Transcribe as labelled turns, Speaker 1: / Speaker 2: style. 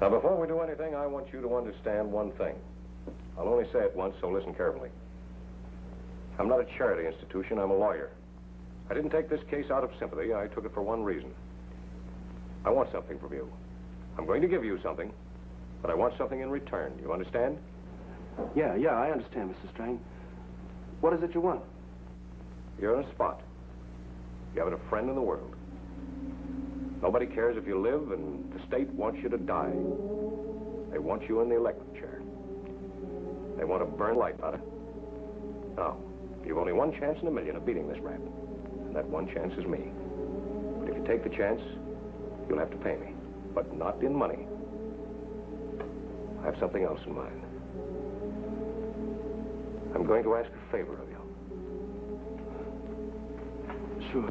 Speaker 1: Now, before we do anything, I want you to understand one thing. I'll only say it once, so listen carefully. I'm not a charity institution, I'm a lawyer. I didn't take this case out of sympathy, I took it for one reason. I want something from you. I'm going to give you something, but I want something in return. You understand?
Speaker 2: Yeah, yeah, I understand, Mr. Strang. What is it you want?
Speaker 1: You're in a spot. You haven't a friend in the world. Nobody cares if you live, and the state wants you to die. They want you in the electric chair. They want to burn light out of. Now, you've only one chance in a million of beating this rat. And that one chance is me. But if you take the chance, you'll have to pay me. But not in money. I have something else in mind. I'm going to ask a favor of you.
Speaker 2: Sure.